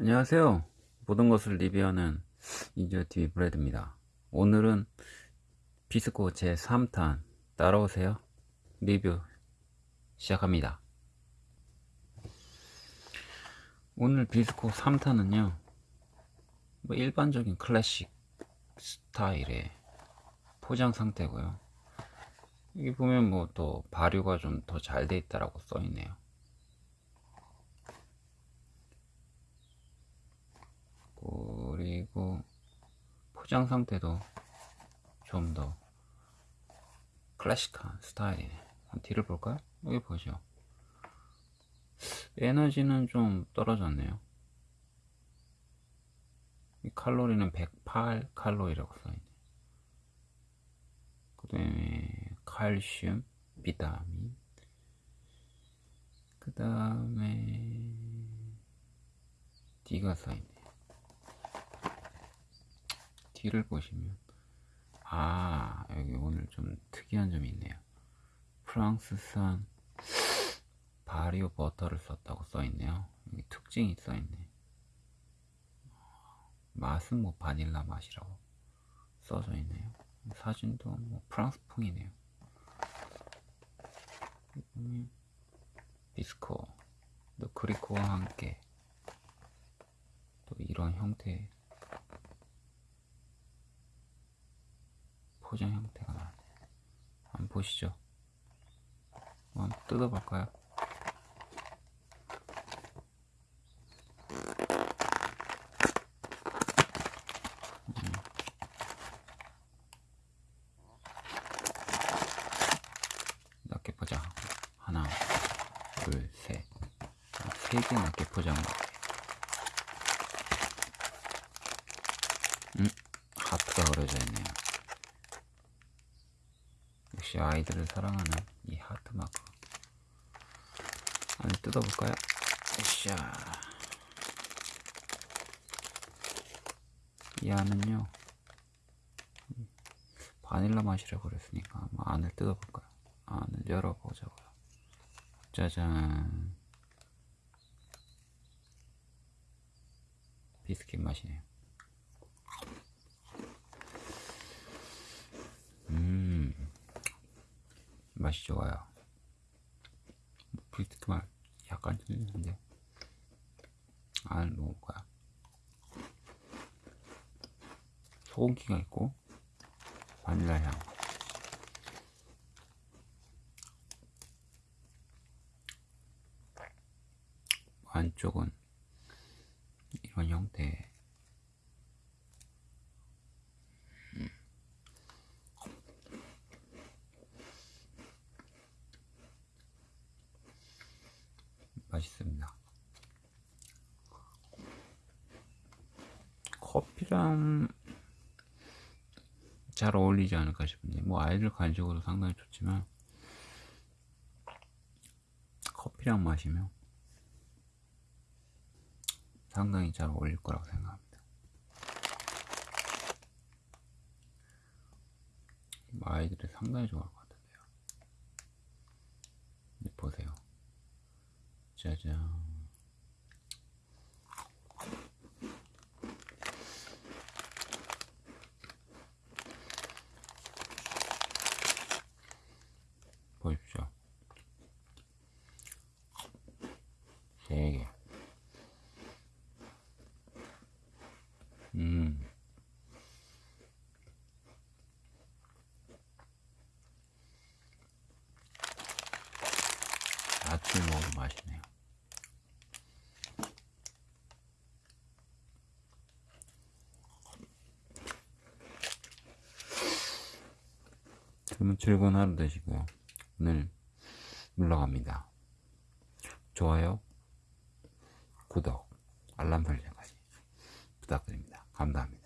안녕하세요. 모든 것을 리뷰하는 인디어TV 브레드입니다. 오늘은 비스코 제3탄 따라오세요. 리뷰 시작합니다. 오늘 비스코 3탄은요. 뭐 일반적인 클래식 스타일의 포장 상태고요. 여기 보면 뭐 또 발효가 좀 더 잘 돼 있다라고 써 있네요. 그리고 포장 상태도 좀 더 클래식한 스타일이네. 뒤를 볼까요? 여기 보죠. 에너지는 좀 떨어졌네요. 이 칼로리는 108 칼로리라고 써있네. 그 다음에 칼슘, 비타민. 그 다음에 D가 써있네. 뒤를 보시면 아 여기 오늘 좀 특이한 점이 있네요. 프랑스산 바리오 버터를 썼다고 써있네요. 여기 특징이 써있네. 맛은 뭐 바닐라 맛이라고 써져 있네요. 사진도 뭐 프랑스풍이네요. 비스코 또 크리코와 함께 또 이런 형태의 포장 형태가 나네. 한번 보시죠. 한번 뜯어볼까요? 음. 포장. 음, 하트가 그려져 있네요. 역시 아이들을 사랑하는 이 하트 마크. 안에 뜯어볼까요? 으쌰. 이 안은요 바닐라 맛이라고 그랬으니까 안을 뜯어볼까요? 안을 열어보자고요. 짜잔. 비스킷 맛이네요 맛이 좋아요. 브리트크 맛 약간 틀리는데 안을 먹을 거야. 소금기가 있고 바닐라 향. 안쪽은 이런 형태의 맛있습니다. 커피랑 잘 어울리지 않을까 싶은데 뭐 아이들 간식으로 상당히 좋지만 커피랑 마시면 상당히 잘 어울릴 거라고 생각합니다. 아이들이 상당히 좋아할. 보세요. 짜잔. 보십시오. 세 개. 음. 아침 먹으면 맛있네요. 그러면 즐거운 하루 되시고요. 오늘 물러갑니다. 좋아요, 구독, 알람 설정까지 부탁드립니다. 감사합니다.